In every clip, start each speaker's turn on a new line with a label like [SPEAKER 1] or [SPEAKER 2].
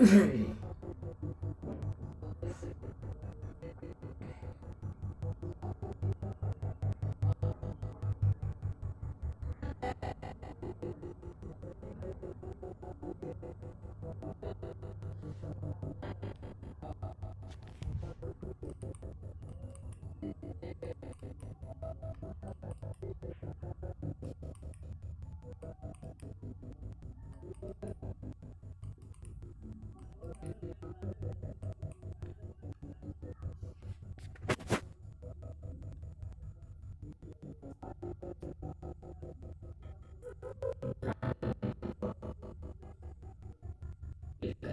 [SPEAKER 1] Mm-hmm.
[SPEAKER 2] Yeah.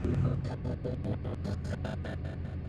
[SPEAKER 3] ただいま。